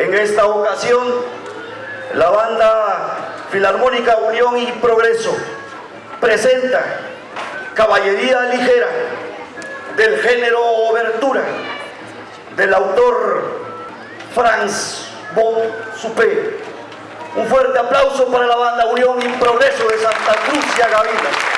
En esta ocasión, la banda Filarmónica Unión y Progreso presenta Caballería Ligera del género Obertura del autor Franz von Suppé. Un fuerte aplauso para la banda Unión y Progreso de Santa Cruz y Agavila.